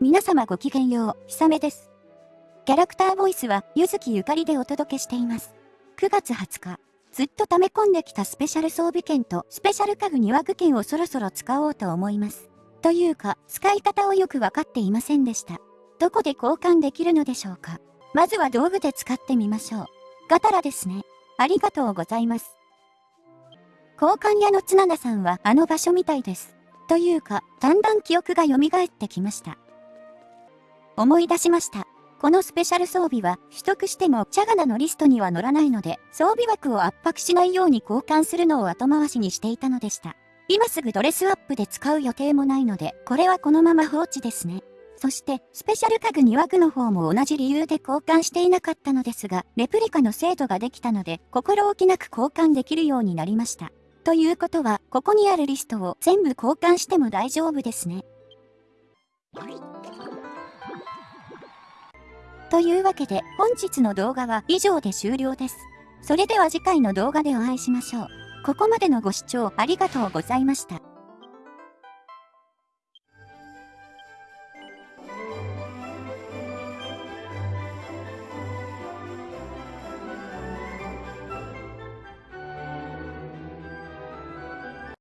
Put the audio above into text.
皆様ごきげんよう、ひさめです。キャラクターボイスは、ゆずきゆかりでお届けしています。9月20日、ずっと溜め込んできたスペシャル装備券とスペシャル家具庭具券をそろそろ使おうと思います。というか、使い方をよくわかっていませんでした。どこで交換できるのでしょうかまずは道具で使ってみましょう。ガタラですね。ありがとうございます。交換屋のつななさんはあの場所みたいです。というか、だんだん記憶が蘇ってきました。思い出しました。このスペシャル装備は取得してもチャガナのリストには載らないので、装備枠を圧迫しないように交換するのを後回しにしていたのでした。今すぐドレスアップで使う予定もないので、これはこのまま放置ですね。そして、スペシャル家具2枠の方も同じ理由で交換していなかったのですが、レプリカの精度ができたので、心置きなく交換できるようになりました。ということは、ここにあるリストを全部交換しても大丈夫ですね。というわけで、本日の動画は以上で終了です。それでは次回の動画でお会いしましょう。ここまでのご視聴ありがとうございました。